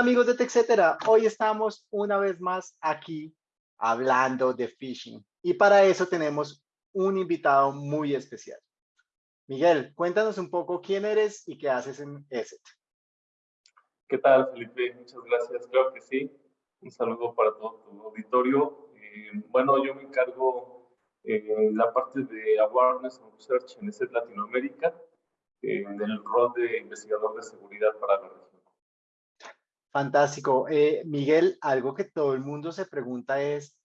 Amigos de TechCetera, hoy estamos una vez más aquí hablando de phishing y para eso tenemos un invitado muy especial. Miguel, cuéntanos un poco quién eres y qué haces en ESET. ¿Qué tal, Felipe? Muchas gracias. Claro que sí. Un saludo para todo tu auditorio. Eh, bueno, yo me encargo en la parte de Awareness and Research en ESET Latinoamérica, en el rol de investigador de seguridad para la. Fantástico. Eh, Miguel, algo que todo el mundo se pregunta es,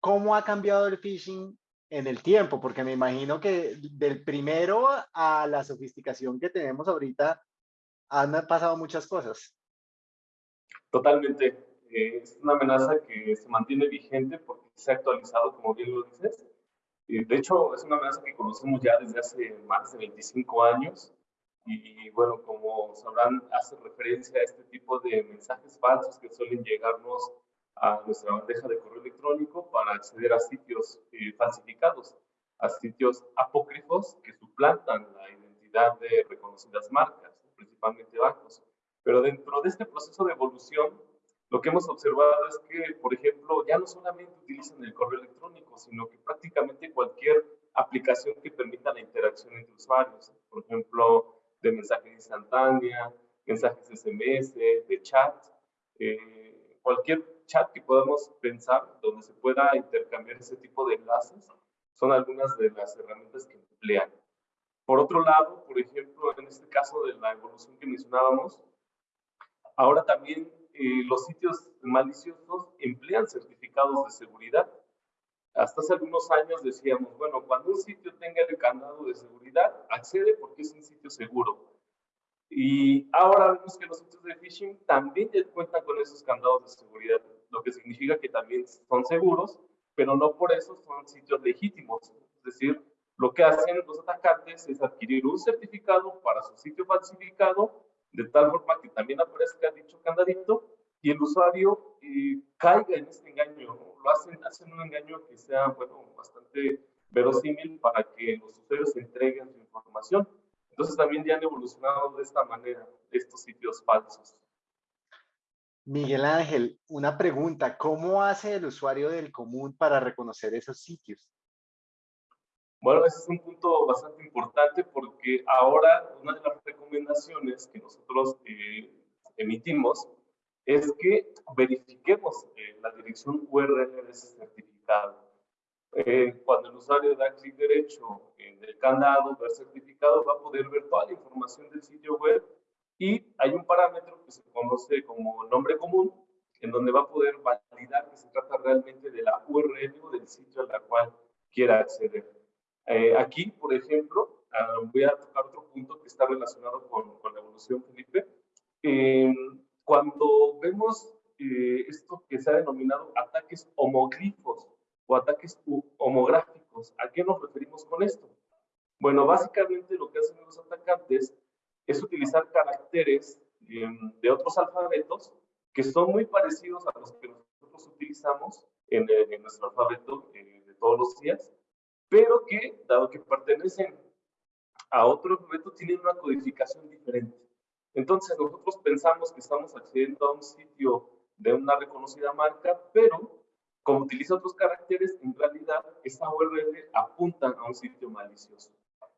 ¿cómo ha cambiado el phishing en el tiempo? Porque me imagino que del primero a la sofisticación que tenemos ahorita han pasado muchas cosas. Totalmente. Eh, es una amenaza que se mantiene vigente porque se ha actualizado, como bien lo dices. Eh, de hecho, es una amenaza que conocemos ya desde hace más de 25 años y, bueno, como sabrán, hace referencia a este tipo de mensajes falsos que suelen llegarnos a nuestra bandeja de correo electrónico para acceder a sitios eh, falsificados, a sitios apócrifos que suplantan la identidad de reconocidas marcas, principalmente bancos. Pero dentro de este proceso de evolución, lo que hemos observado es que, por ejemplo, ya no solamente utilizan el correo electrónico, sino que prácticamente cualquier aplicación que permita la interacción entre usuarios. Por ejemplo, de mensajes instantánea, mensajes SMS, de chat, eh, cualquier chat que podamos pensar donde se pueda intercambiar ese tipo de enlaces, son algunas de las herramientas que emplean. Por otro lado, por ejemplo, en este caso de la evolución que mencionábamos, ahora también eh, los sitios maliciosos emplean certificados de seguridad. Hasta hace algunos años decíamos, bueno, cuando un sitio tenga el candado de seguridad, accede porque es un sitio seguro. Y ahora vemos que los sitios de phishing también cuentan con esos candados de seguridad, lo que significa que también son seguros, pero no por eso son sitios legítimos. Es decir, lo que hacen los atacantes es adquirir un certificado para su sitio falsificado, de tal forma que también aparezca dicho candadito y el usuario eh, caiga en este engaño. Lo hacen, hacen un engaño que sea, bueno, bastante verosímil para que los usuarios entreguen su información. Entonces también ya han evolucionado de esta manera estos sitios falsos. Miguel Ángel, una pregunta, ¿cómo hace el usuario del común para reconocer esos sitios? Bueno, ese es un punto bastante importante porque ahora una de las recomendaciones que nosotros eh, emitimos es que verifiquemos eh, la dirección URL de ese certificado. Eh, cuando el usuario da clic derecho en el candado, ver certificado, va a poder ver toda la información del sitio web y hay un parámetro que se conoce como nombre común, en donde va a poder validar que se trata realmente de la URL o del sitio al cual quiera acceder. Eh, aquí, por ejemplo, ah, voy a tocar otro punto que está relacionado con, con la evolución, Felipe. Eh, cuando vemos eh, esto que se ha denominado ataques homoglifos o ataques homográficos, ¿a qué nos referimos con esto? Bueno, básicamente lo que hacen los atacantes es utilizar caracteres em, de otros alfabetos que son muy parecidos a los que nosotros utilizamos en, en nuestro alfabeto eh, de todos los días, pero que, dado que pertenecen a otro alfabeto, tienen una codificación diferente. Entonces nosotros pensamos que estamos accediendo a un sitio de una reconocida marca, pero como utiliza otros caracteres, en realidad esa URL apunta a un sitio malicioso.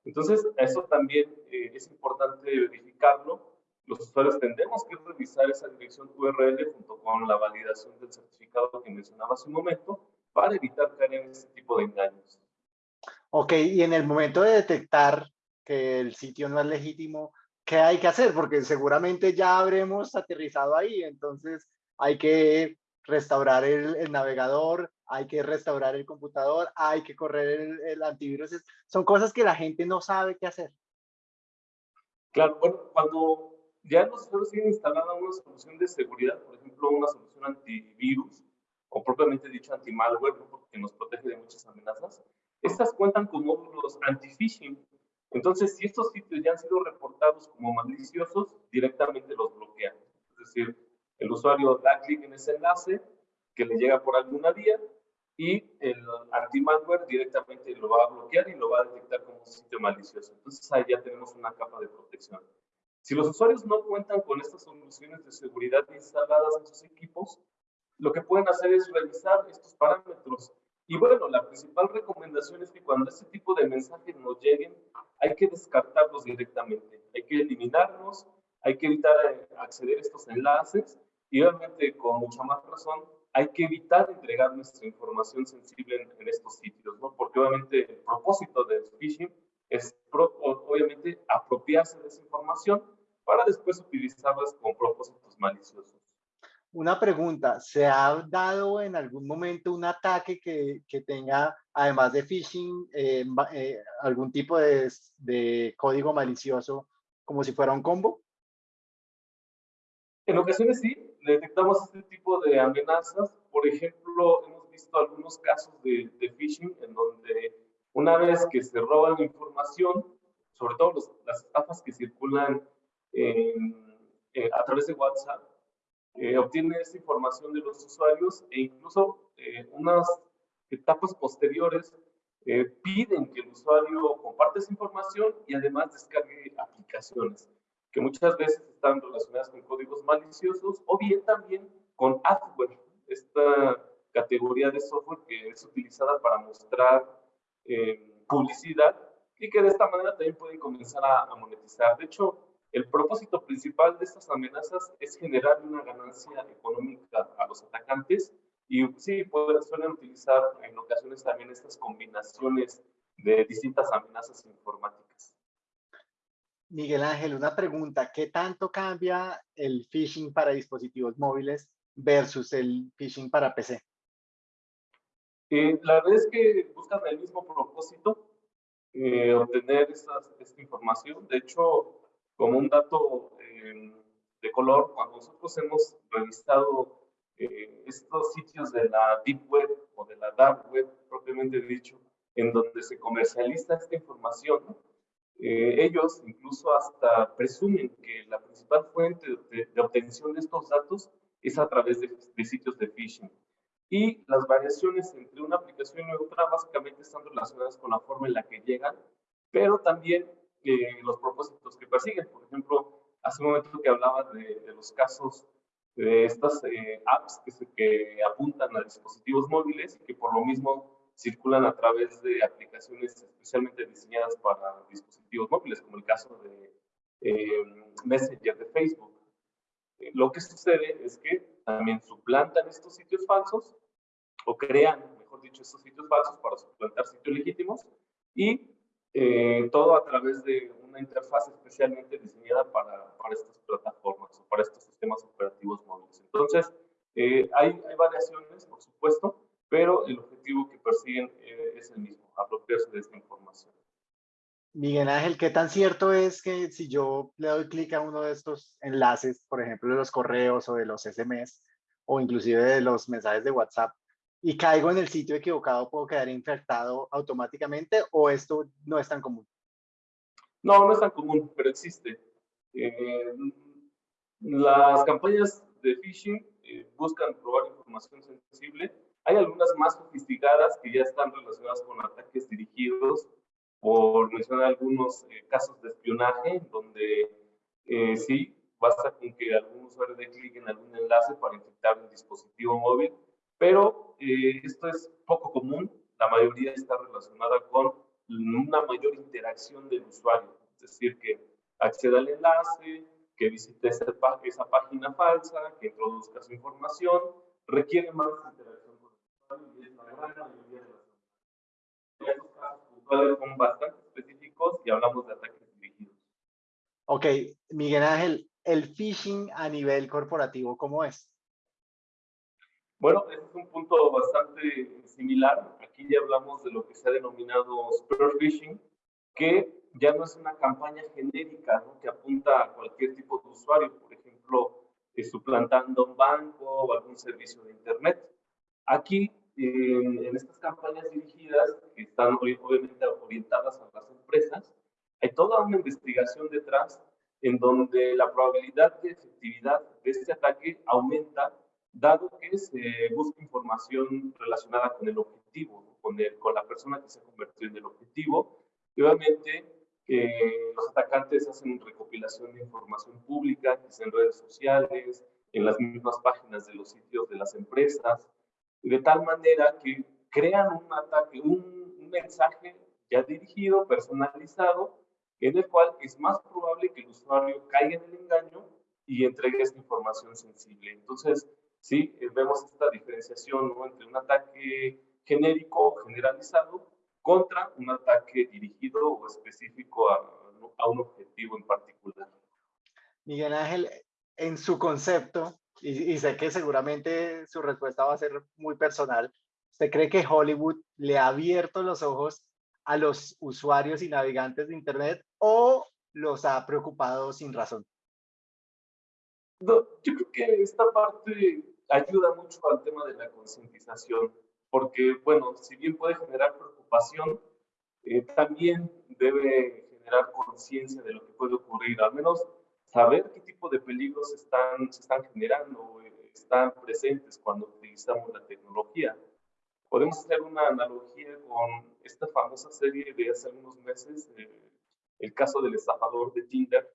Entonces, eso también eh, es importante verificarlo. Los usuarios tendremos que revisar esa dirección URL junto con la validación del certificado que mencionaba hace un momento para evitar caer en ese tipo de engaños. Ok, y en el momento de detectar que el sitio no es legítimo, ¿qué hay que hacer? Porque seguramente ya habremos aterrizado ahí, entonces hay que restaurar el, navegador, hay que restaurar el computador, hay que correr el, antivirus. Son cosas que la gente no sabe qué hacer. Claro, bueno, cuando ya nosotros tienen instalada una solución de seguridad, por ejemplo, una solución antivirus, o propiamente dicho anti-malware, porque nos protege de muchas amenazas, estas cuentan con módulos anti-phishing entonces, si estos sitios ya han sido reportados como maliciosos, directamente los bloquean. Es decir, el usuario da clic en ese enlace que le llega por alguna vía y el anti-malware directamente lo va a bloquear y lo va a detectar como un sitio malicioso. Entonces, ahí ya tenemos una capa de protección. Si los usuarios no cuentan con estas soluciones de seguridad instaladas en sus equipos, lo que pueden hacer es revisar estos parámetros. Y bueno, la principal recomendación es que cuando este tipo de mensajes nos lleguen, hay que descartarlos directamente, hay que eliminarlos, hay que evitar eh, acceder a estos enlaces y obviamente con mucha más razón hay que evitar entregar nuestra información sensible en, estos sitios, ¿no? Porque obviamente el propósito del phishing es obviamente apropiarse de esa información para después utilizarlas con propósitos maliciosos. Una pregunta, ¿se ha dado en algún momento un ataque que, que tenga, además de phishing, eh, eh, algún tipo de, de código malicioso como si fuera un combo? En ocasiones sí, detectamos este tipo de amenazas. Por ejemplo, hemos visto algunos casos de, de phishing en donde una vez que se roban la información, sobre todo las estafas que circulan eh, a través de WhatsApp, eh, obtiene esa información de los usuarios e incluso eh, unas etapas posteriores eh, piden que el usuario comparte esa información y además descargue aplicaciones que muchas veces están relacionadas con códigos maliciosos o bien también con adware, esta categoría de software que es utilizada para mostrar eh, publicidad y que de esta manera también pueden comenzar a, monetizar. De hecho, el propósito principal de estas amenazas es generar una ganancia económica a los atacantes y sí, pueden, suelen utilizar en ocasiones también estas combinaciones de distintas amenazas informáticas. Miguel Ángel, una pregunta. ¿Qué tanto cambia el phishing para dispositivos móviles versus el phishing para PC? Eh, la verdad es que buscan el mismo propósito, eh, obtener esta información. De hecho, como un dato eh, de color, cuando nosotros hemos revisado estos sitios de la Deep Web o de la Dark Web, propiamente dicho, en donde se comercializa esta información, eh, ellos incluso hasta presumen que la principal fuente de, obtención de estos datos es a través de, sitios de phishing. Y las variaciones entre una aplicación y otra básicamente están relacionadas con la forma en la que llegan, pero también eh, los propósitos que persiguen. Por ejemplo, hace un momento que hablaba de, los casos de estas eh, apps que, que apuntan a dispositivos móviles y que por lo mismo circulan a través de aplicaciones especialmente diseñadas para dispositivos móviles, como el caso de eh, Messenger de Facebook. Eh, lo que sucede es que también suplantan estos sitios falsos o crean, mejor dicho, estos sitios falsos para suplantar sitios legítimos y eh, todo a través de una interfaz especialmente diseñada para, para, estas plataformas o para estos sistemas operativos móviles. Entonces, hay, hay variaciones, por supuesto, pero el objetivo que persiguen eh, es el mismo, apropiarse de esta información. Miguel Ángel, ¿qué tan cierto es que si yo le doy clic a uno de estos enlaces, por ejemplo, de los correos o de los SMS, o inclusive de los mensajes de WhatsApp, y caigo en el sitio equivocado, puedo quedar infectado automáticamente o esto no es tan común? No, no es tan común, pero existe. Eh, las campañas de phishing eh, buscan probar información sensible hay algunas más sofisticadas que ya están relacionadas con ataques dirigidos, por mencionar algunos eh, casos de espionaje, donde eh, sí, basta con que algún usuario dé clic en algún enlace para infectar un dispositivo móvil, pero eh, esto es poco común, la mayoría está relacionada con una mayor interacción del usuario, es decir, que acceda al enlace, que visite esa, esa página falsa, que introduzca su información, requiere más interacción estos casos puntuales son bastante específicos y hablamos de ataques dirigidos. Ok, Miguel Ángel, el phishing a nivel corporativo, ¿cómo es? Bueno, ese es un punto bastante similar. Aquí ya hablamos de lo que se ha denominado spear phishing, que ya no es una campaña genérica ¿no? que apunta a cualquier tipo de usuario, por ejemplo, suplantando un banco o algún servicio de Internet. Aquí en, estas campañas dirigidas, que están obviamente orientadas a las empresas, hay toda una investigación detrás en donde la probabilidad de efectividad de este ataque aumenta, dado que se busca información relacionada con el objetivo, con, el, con la persona que se convirtió en el objetivo, y obviamente los atacantes hacen recopilación de información pública, que es en redes sociales, en las mismas páginas de los sitios de las empresas, de tal manera que crean un ataque, un, un mensaje ya dirigido, personalizado, en el cual es más probable que el usuario caiga en el engaño y entregue esta información sensible. Entonces, sí, eh, vemos esta diferenciación entre un ataque genérico o generalizado contra un ataque dirigido o específico a, un objetivo en particular. Miguel Ángel, en su concepto, y, y, sé que seguramente su respuesta va a ser muy personal, ¿usted cree que Hollywood le ha abierto los ojos a los usuarios y navegantes de Internet o los ha preocupado sin razón? No, yo creo que esta parte ayuda mucho al tema de la concientización, porque, bueno, si bien puede generar preocupación, eh, también debe generar conciencia de lo que puede ocurrir, al menos saber qué tipo de peligros están, se están generando, están presentes cuando utilizamos la tecnología. Podemos hacer una analogía con esta famosa serie de hace algunos meses, eh, el caso del estafador de Tinder,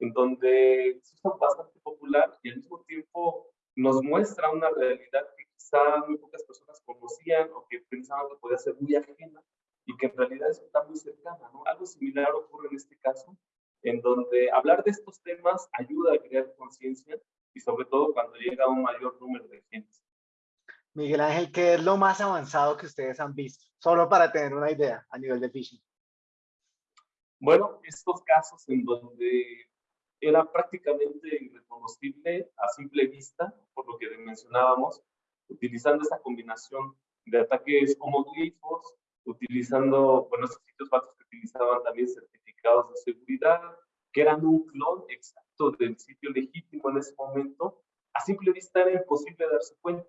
en donde es bastante popular y al mismo tiempo nos muestra una realidad que quizá muy pocas personas conocían o que pensaban que podía ser muy ajena y que en realidad está muy cercana. ¿no? Algo similar ocurre en este caso, en donde hablar de estos temas ayuda a crear conciencia y sobre todo cuando llega un mayor número de gente. Miguel Ángel, ¿qué es lo más avanzado que ustedes han visto? Solo para tener una idea a nivel de phishing. Bueno, estos casos en donde era prácticamente irreconocible a simple vista, por lo que mencionábamos, utilizando esa combinación de ataques homoglifos, utilizando, bueno, esos sitios falsos que utilizaban también certificados de seguridad, que eran un clon exacto del sitio legítimo en ese momento, a simple vista era imposible darse cuenta.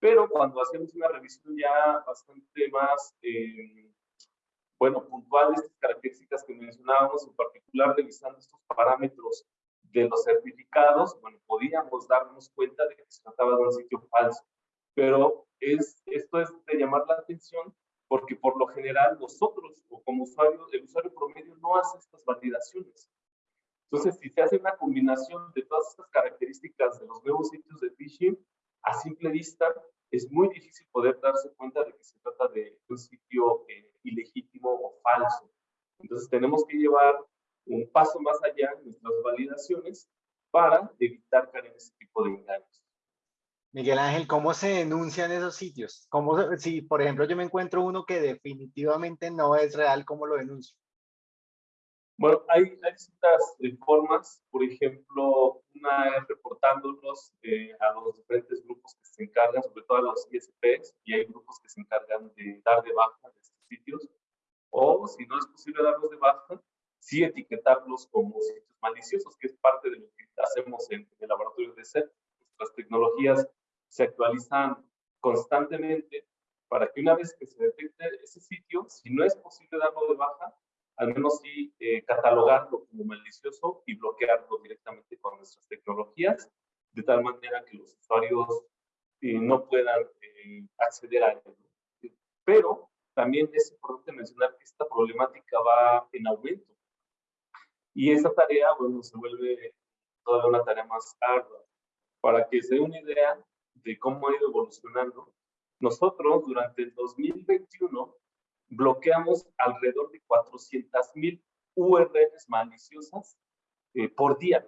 Pero cuando hacemos una revisión ya bastante más, eh, bueno, puntual estas características que mencionábamos, en particular revisando estos parámetros de los certificados, bueno, podíamos darnos cuenta de que se trataba de un sitio falso. Pero es, esto es de llamar la atención porque por lo general nosotros o como usuario, el usuario promedio no hace estas validaciones. Entonces, si se hace una combinación de todas estas características de los nuevos sitios de phishing, a simple vista es muy difícil poder darse cuenta de que se trata de un sitio eh, ilegítimo o falso. Entonces tenemos que llevar un paso más allá en nuestras validaciones para evitar caer en ese tipo de engaños. Miguel Ángel, ¿cómo se denuncian esos sitios? ¿Cómo, si, por ejemplo, yo me encuentro uno que definitivamente no es real, ¿cómo lo denuncio? Bueno, hay, hay distintas eh, formas. Por ejemplo, una es reportándolos eh, a los diferentes grupos que se encargan, sobre todo a los ISPs, y hay grupos que se encargan de dar de baja de estos sitios. O, si no es posible darlos de baja, sí etiquetarlos como sitios maliciosos, que es parte de lo que hacemos en, el laboratorio de SET. Nuestras tecnologías se actualizan constantemente para que una vez que se detecte ese sitio, si no es posible darlo de baja, al menos sí eh, catalogarlo como malicioso y bloquearlo directamente con nuestras tecnologías, de tal manera que los usuarios eh, no puedan eh, acceder a ello. Pero también es importante mencionar que esta problemática va en aumento. Y esa tarea, bueno, se vuelve toda una tarea más ardua. Para que se dé una idea de cómo ha ido evolucionando, nosotros durante el 2021 bloqueamos alrededor de 400 mil URLs maliciosas eh, por día.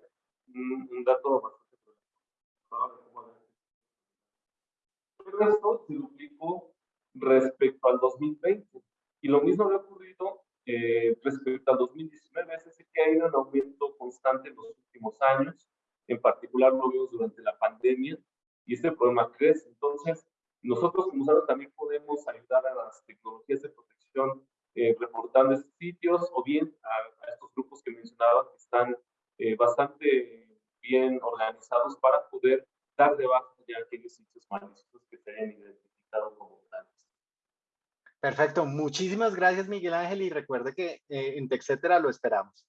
Un, dato bastante Pero esto se duplicó respecto al 2020. Y lo mismo ha ocurrido eh, respecto al 2019, es decir, que ha ido en aumento constante en los últimos años. En particular lo vimos durante la pandemia y este problema crece. Entonces, nosotros como usuarios también podemos ayudar a las tecnologías de protección eh, reportando estos sitios o bien a, estos grupos que mencionaba que están eh, bastante bien organizados para poder dar de baja ya aquellos sitios maliciosos que se hayan identificado como tales. Perfecto, muchísimas gracias Miguel Ángel y recuerde que eh, en TechCetera lo esperamos.